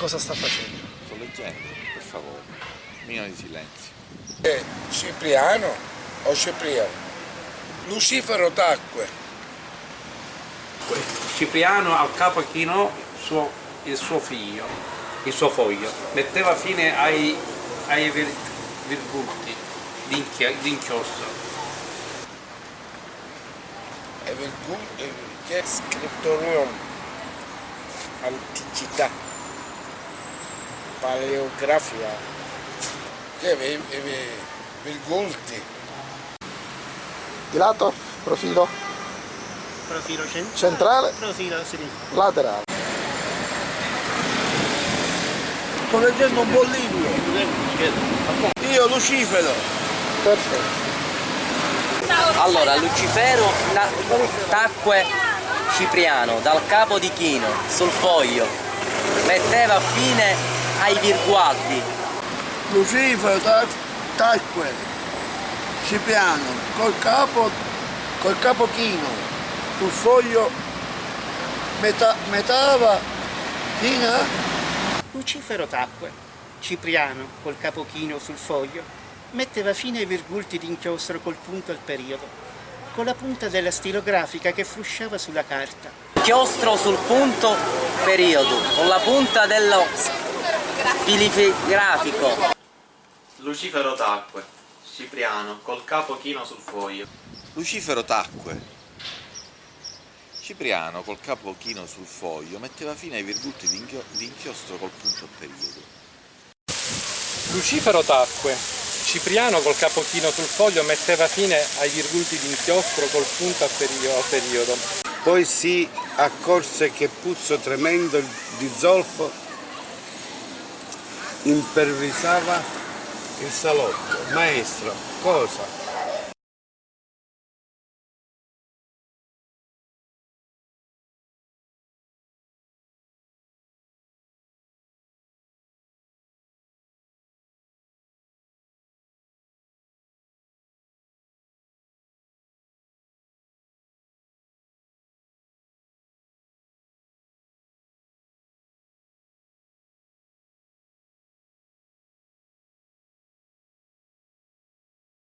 cosa sta facendo? Sto leggendo, per favore. Mino di silenzio. Eh, Cipriano o Cipriano? Lucifero tacque. Cipriano al capo chinò suo- il suo figlio, il suo foglio, metteva fine ai, ai vir- virgulti d'inchiostro. E virgul- e- che è scriptorium. Paleografia. Che virgulti. Di lato, profilo Profilo centrale. centrale, Profilo sinistro. laterale. Sto leggendo un buon libro. Io Lucifero. Perfetto. Allora, Lucifero na- tacque Cipriano dal capo di Chino sul foglio, metteva fine ai virgualdi. Lucifero ta- tacque. Cipriano. Col capo, col capo chino. Sul foglio metà, metava fino a... Lucifero tacque. Cipriano, col capo chino sul foglio, metteva fine ai virgulti d'inchiostro col punto al periodo, con la punta della stilografica che frusciava sulla carta. Chiostro sul punto periodo, con la punta dello filigrafico. Lucifero tacque. Cipriano, col capo chino sul foglio. Lucifero tacque. Cipriano, col capo chino sul foglio, metteva fine ai virgulti di inchio- di inchiostro col punto al periodo. Lucifero tacque. Cipriano col capo chino sul foglio metteva fine ai virgulti di inchiostro col punto a a periodo. Poi si accorse che puzzo tremendo di zolfo impervisava il salotto. Maestro, cosa?